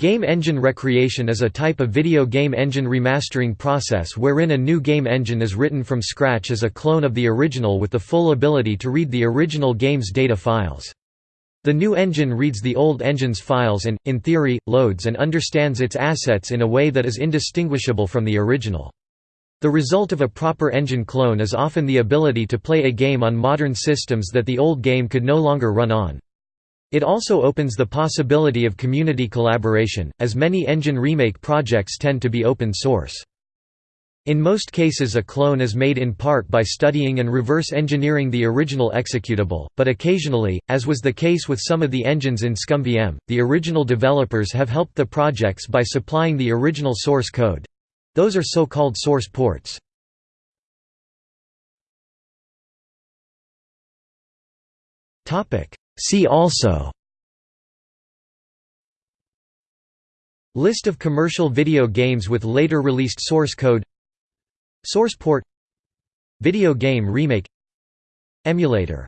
Game engine recreation is a type of video game engine remastering process wherein a new game engine is written from scratch as a clone of the original with the full ability to read the original game's data files. The new engine reads the old engine's files and, in theory, loads and understands its assets in a way that is indistinguishable from the original. The result of a proper engine clone is often the ability to play a game on modern systems that the old game could no longer run on. It also opens the possibility of community collaboration, as many engine remake projects tend to be open source. In most cases a clone is made in part by studying and reverse engineering the original executable, but occasionally, as was the case with some of the engines in ScummVM, the original developers have helped the projects by supplying the original source code. Those are so-called source ports. See also. List of commercial video games with later released source code. Source port Video game remake. Emulator